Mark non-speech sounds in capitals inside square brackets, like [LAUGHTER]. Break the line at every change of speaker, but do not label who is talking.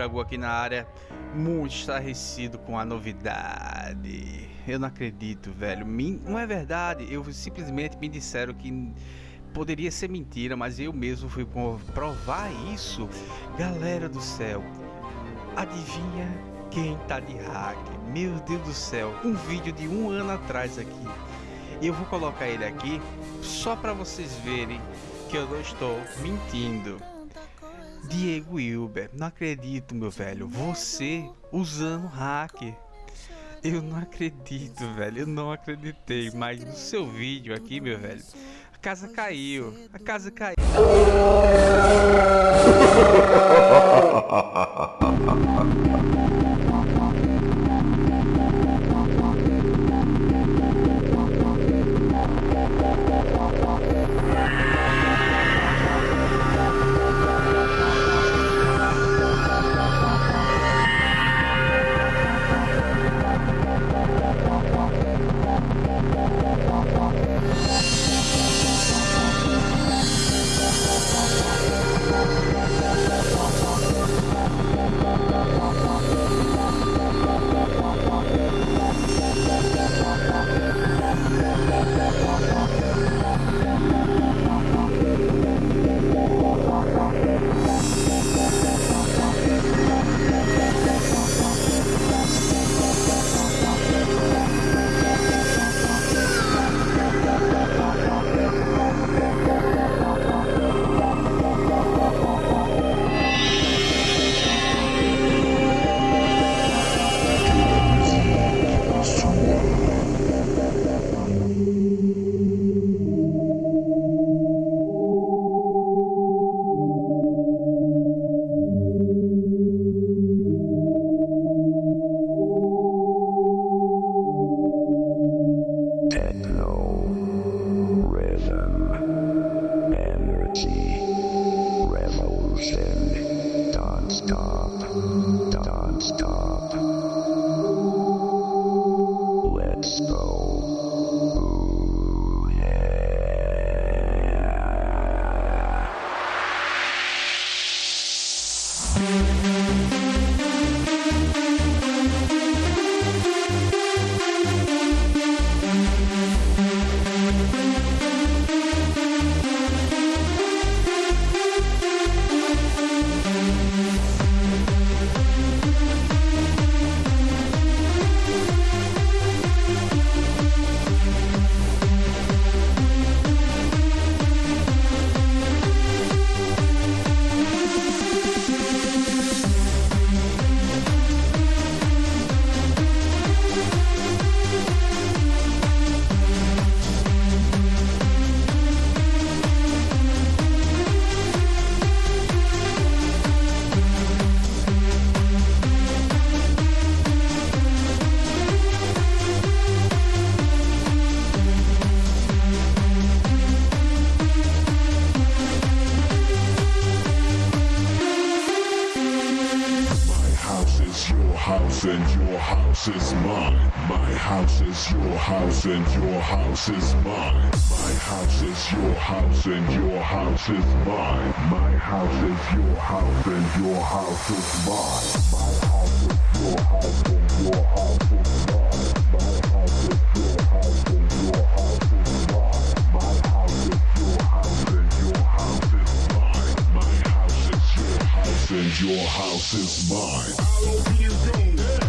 Dragão aqui na área, muito estarrecido com a novidade. Eu não acredito, velho. Não é verdade. Eu simplesmente me disseram que poderia ser mentira, mas eu mesmo fui provar isso. Galera do céu, adivinha quem tá de hack? Meu Deus do céu, um vídeo de um ano atrás aqui. Eu vou colocar ele aqui só para vocês verem que eu não estou mentindo. Diego Wilber, não acredito, meu velho. Você usando hacker. Eu não acredito, velho. Eu não acreditei. Mas no seu vídeo aqui, meu velho, a casa caiu. A casa caiu. [LAUGHS]
stop. Let's go. House is mine. My house is your house and your house is mine. My house is your house and your house is mine. My house is your house and your house is mine. My house is your house and your house is mine. Your house and your house is mine. House is your